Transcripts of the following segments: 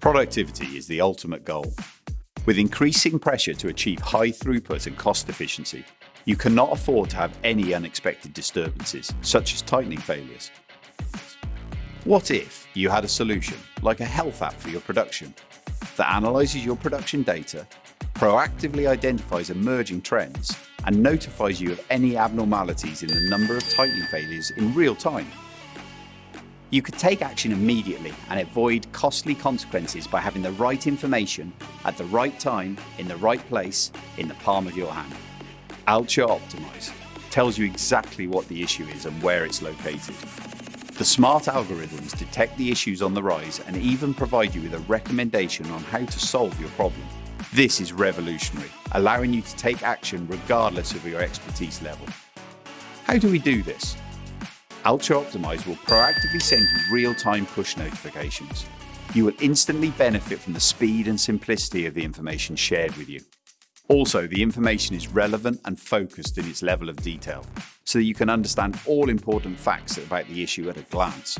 Productivity is the ultimate goal. With increasing pressure to achieve high throughput and cost efficiency, you cannot afford to have any unexpected disturbances, such as tightening failures. What if you had a solution, like a health app for your production, that analyses your production data, proactively identifies emerging trends, and notifies you of any abnormalities in the number of tightening failures in real time? You could take action immediately and avoid costly consequences by having the right information at the right time, in the right place, in the palm of your hand. Alture Optimize tells you exactly what the issue is and where it's located. The smart algorithms detect the issues on the rise and even provide you with a recommendation on how to solve your problem. This is revolutionary, allowing you to take action regardless of your expertise level. How do we do this? Alture Optimize will proactively send you real-time push notifications. You will instantly benefit from the speed and simplicity of the information shared with you. Also, the information is relevant and focused in its level of detail, so that you can understand all important facts about the issue at a glance.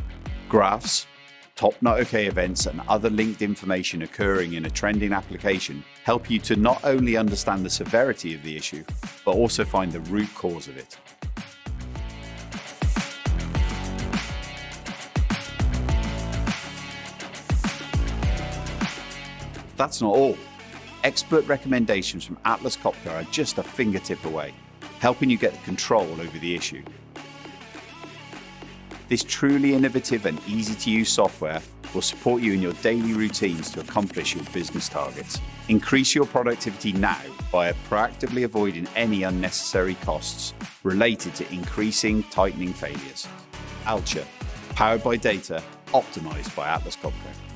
Graphs, top not okay events and other linked information occurring in a trending application help you to not only understand the severity of the issue, but also find the root cause of it. That's not all. Expert recommendations from Atlas Copco are just a fingertip away, helping you get control over the issue. This truly innovative and easy to use software will support you in your daily routines to accomplish your business targets. Increase your productivity now by proactively avoiding any unnecessary costs related to increasing tightening failures. Alture, powered by data, optimized by Atlas Copco.